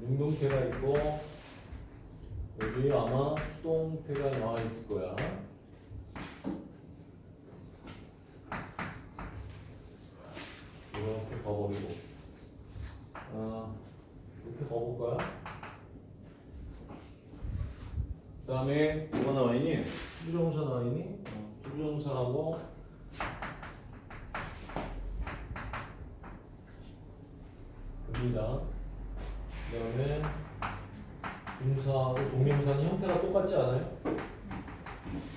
능동태가 있고 여기 아마 수동태가 나와 있을 거야. 이렇게 가버리고 아 이렇게 가볼까요? 그 다음에 뭐가 나와 있니? to부정사 나와 있니? 어, to부정사하고 금이다. 그 다음에 동사하고 동명사는 형태가 똑같지 않아요?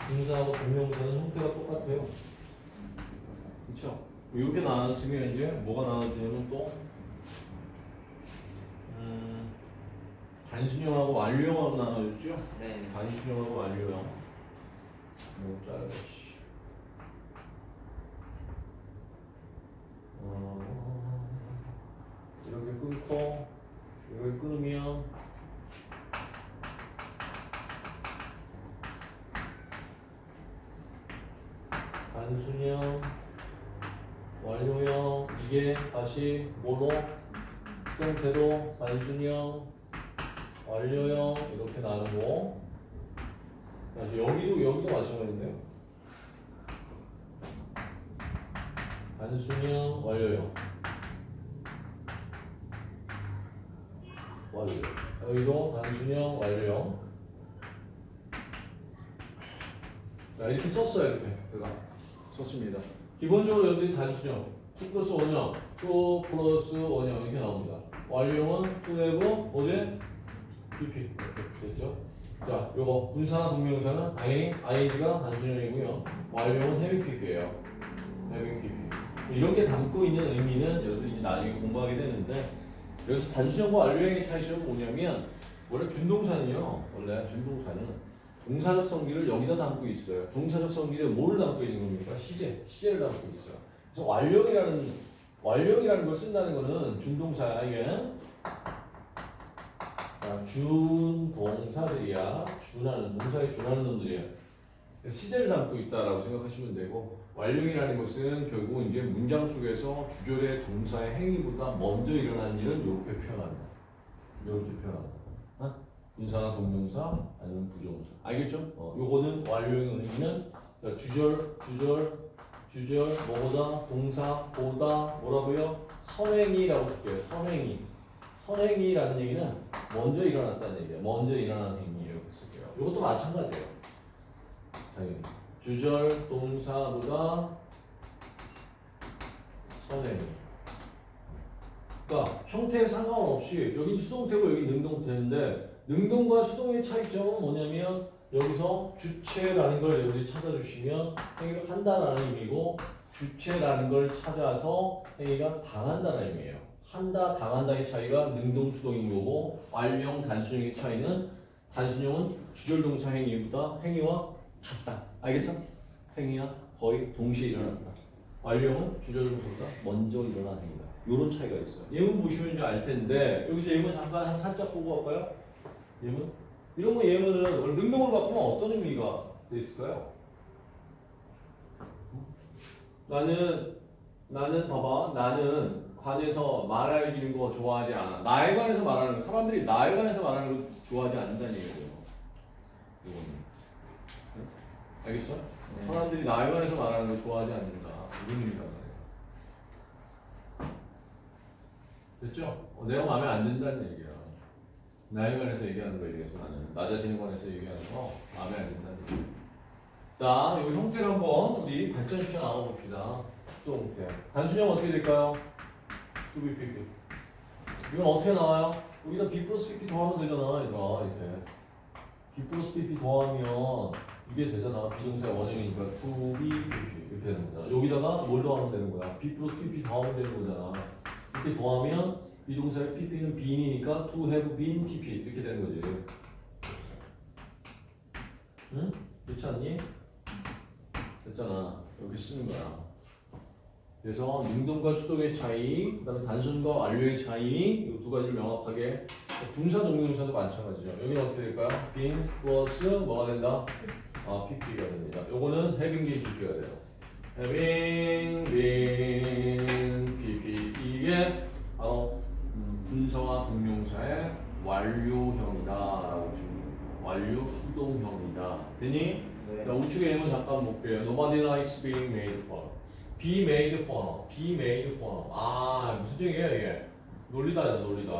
동사하고 동명사는 형태가 똑같아요. 그쵸? 이렇게 나눴으면 이제 뭐가 나눠지냐면 또 음, 단순형하고 완료형하고 나눠졌죠? 네. 단순형하고 완료형 뭐 짜야지 어, 이렇게 끊고 이걸 끊으면? 단순형 완료형 이게 다시 뭐로? 형태로? 단순형 완료형 이렇게 나누고. 다시 여기도 여기도 마찬가지인데요. 단순형 완료형 완료 여기도 단순형 완료형 자 이렇게 썼어요 이렇게. 제가. 썼습니다. 기본적으로 여기 단순형. 2 플러스 원형 2 플러스 원형 이렇게 나옵니다. 완료형은 2have 어제? PP. 됐죠? 자 요거. 분사나 동명사는 당연히 ing가 단순형이고요. 완료형은 heavy PP예요. heavy PP. 이런 게 담고 있는 의미는 여러분이 나중에 공부하게 되는데 여기서 단순형과 완료형의 차이점은 뭐냐면 원래 준동사는요 원래 준동사는 동사적 성질을 여기다 담고 있어요. 동사적 성질에 뭘 담고 있는 겁니까? 시제, 시제를 담고 있어요. 그래서 완료이라는 완료이라는 걸 쓴다는 거는 이게. 자, 준동사들이야. 준하는 동사에 준하는 놈들이야. 시제를 담고 있다라고 생각하시면 되고 완료이라는 것은 결국 이제 문장 속에서 주절의 동사의 행위보다 먼저 일어난 일은 이렇게 표현한다. 이렇게 표현한다. 어? 분사나 동명사 아니면 부정사. 알겠죠? 어, 요거는 완료형 의미는 자, 주절, 주절, 주절, 뭐보다, 동사, 보다, 뭐라고요? 선행이라고 줄게요. 선행이. 선행이라는 얘기는 먼저 일어났다는 얘기예요. 먼저 일어난 행위예요. 이렇게 쓸게요. 요것도 마찬가지예요. 주절, 동사보다 선행이. 그러니까 형태에 상관없이 여기 수동태고 여기 능동태인데 능동과 수동의 차이점은 뭐냐면 여기서 주체라는 걸 여러분들이 찾아주시면 행위를 한다라는 의미고 주체라는 걸 찾아서 행위가 당한다는 의미예요. 한다, 당한다의 차이가 능동, 수동인 거고 완료형, 단순형의 차이는 단순형은 주절동사 행위보다 행위와 같다. 알겠어? 행위와 거의 동시에 일어난다. 완료형은 주절동사보다 먼저 일어나는 행위다. 이런 차이가 있어요. 예문 보시면 이제 알 텐데 여기서 예문 잠깐 한 살짝 보고 갈까요? 예문? 이런 거 예문은 능동으로 바꾸면 어떤 의미가 돼 있을까요? 나는 나는 봐봐 나는 관에서 말할 기는 거 좋아하지 않아. 나에 관해서 말하는 거 사람들이 나에 관해서 말하는 거 좋아하지 않는다는 얘기예요. 이거는 응? 알겠어? 네. 사람들이 나에 관해서 말하는 걸 좋아하지 않는다. 이런 의미란 말이에요. 됐죠? 어, 내가 마음에 안 든다는 얘기야. 나에 관해서 얘기하는 거에 대해서 나는 나 자신에 관해서 얘기하는 거 마음에 안 든다는 얘기야. 자, 이 형태를 한번 우리 발전시켜 나와봅시다. 또 형태. 단순형 어떻게 될까요? to be PP. 이건 어떻게 나와요? 여기다 be 플러스 PP 더하면 되잖아, 얘들아, 이렇게. be 플러스 PP 더하면 이게 되잖아. be동사 원형이니까 to be PP 이렇게 되는 거잖아. 여기다가 뭘 더하면 되는 거야? be 플러스 PP 더하면 되는 거잖아. 이렇게 더하면 be동사의 PP는 been이니까 to have been PP 이렇게 되는 거지. 응? 그렇지 않니? 됐잖아. 이렇게 쓰는 거야. 그래서 능동과 수동의 차이, 그다음에 단순과 완료의 차이 이 두 가지를 명확하게 분사 동명사도 마찬가지죠. 여기는 어떻게 될까요? being 플러스 뭐가 된다? 아, PP가 됩니다. 요거는 having been PP가 돼요. having been PP 이게 바로 음, 분사와 동명사의 완료형이다 라고 보시면 돼요. 완료 수동형이다. 됐니? 네. 자, 우측의 M은 잠깐 볼게요. Nobody likes being made fun. Be made fun. Be made fun. 아, 무슨 뜻이에요, 이게? 논리다죠, 논리다.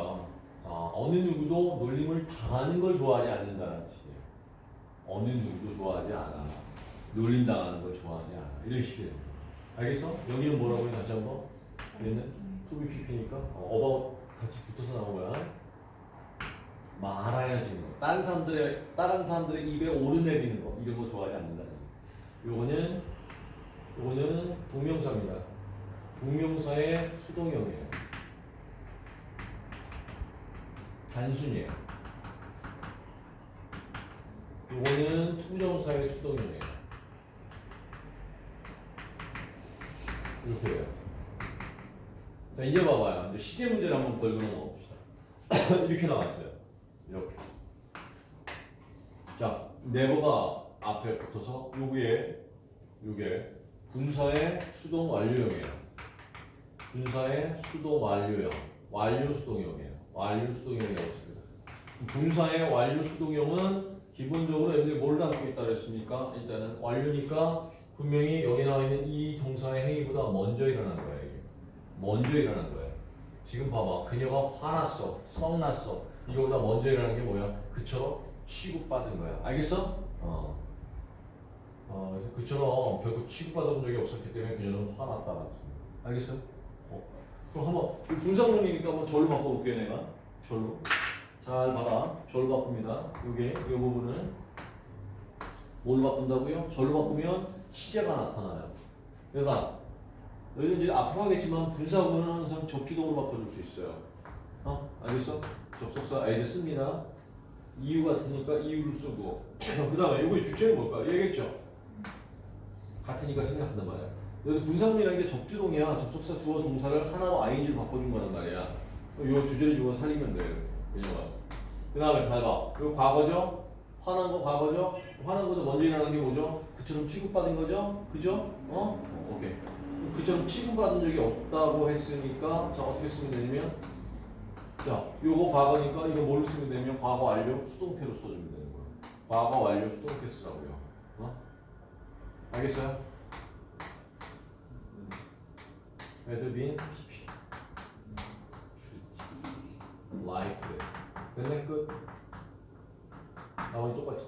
아, 어느 누구도 놀림을 당하는 걸 좋아하지 않는다는 뜻이에요. 어느 누구도 좋아하지 않아. 놀림당하는 걸 좋아하지 않아. 이런 식이에요. 알겠어? 여기는 뭐라고 해? 다시 한 번. 얘는 to be PP니까 about 같이 붙어서 나온 거야. 말아야지. 다른 사람들의 다른 사람들의 입에 오르내리는 거 이런 거 좋아하지 않는다는. 거. 요거는 요거는 동명사입니다. 동명사의 수동형이에요. 단순이에요. 요거는 to부정사의 수동형이에요. 이렇게 돼요. 자, 이제 봐봐요. 이제 시제 문제를 한번 걸고 넘어봅시다. 이렇게 나왔어요. 이렇게. 자, 네버가 앞에 붙어서 요게, 요게 분사의 수동 완료형이에요. 분사의 수동 완료형. 완료 수동형이에요. 완료 수동형이었습니다. 분사의 완료 수동형은 기본적으로 여러분들이 뭘 담고 있다 그랬습니까? 일단은 완료니까 분명히 여기 나와 있는 이 동사의 행위보다 먼저 일어난 거예요. 이게. 먼저 일어난 거예요. 지금 봐봐. 그녀가 화났어. 썩났어. 이거보다 먼저 일어난 게 뭐야? 그처럼 취급받은 거야. 알겠어? 어. 어, 그래서 그처럼 결코 취급받아본 적이 없었기 때문에 그녀는 화났다. 알겠어요? 어. 그럼 한번 이 분사구문이니까 한번 절로 바꿔볼게요, 내가. 절로. 잘 봐라. 절로 바꿉니다. 요게 이 부분을 뭘 바꾼다고요? 절로 바꾸면 시제가 나타나요. 그러니까 너희는 이제 앞으로 하겠지만 분사구문은 항상 접주동으로 바꿔줄 수 있어요. 어? 알겠어? 접속사 as 씁니다. 이유 같으니까 이유를 쓰고 그 다음에 이거의 주체는 뭘까? 얘기했죠? 같으니까 생각한단 말이야. 여기 분사문이라는 게 접주동이야. 접속사 주어 동사를 하나로 ing로 바꿔준 거란 말이야. 요 주제를 주어 살리면 돼요. 그녀가. 그 다음에 봐봐. 요 과거죠? 화난 거 과거죠? 화난 거도 먼저 일어나는 게 뭐죠? 그처럼 취급받은 거죠? 그죠? 어? 오케이. 그처럼 취급받은 적이 없다고 했으니까 자 어떻게 쓰면 되냐면 자 요거 과거니까 이거 뭘 쓰면 되냐면 과거 완료 수동태로 써주면 되는 거예요. 과거 완료 수동태 쓰라고요. 어? 알겠어요? been PP 됐네 끝 나머지 똑같이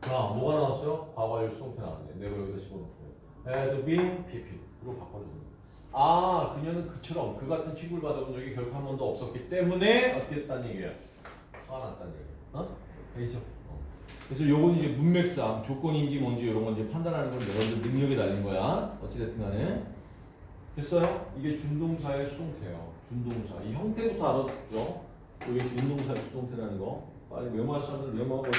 자 뭐가 나왔어요? 과거 완료 수동태 나왔네 내가 여기다 집어넣고 been PP로 거예요 아 그녀는 그처럼 그 같은 취급을 받아본 적이 결코 한 번도 없었기 때문에 어떻게 했다는 얘기야 화났다는 얘기야 어? 알겠죠? 어. 그래서 요건 이제 문맥상 조건인지 뭔지 이런 건 이제 판단하는 건 여러분들 능력이 달린 거야 어찌됐든 간에 됐어요? 이게 준동사의 수동태예요 준동사. 이 형태부터 알아두죠? 이게 준동사의 수동태라는 거. 빨리 사람들 메모하고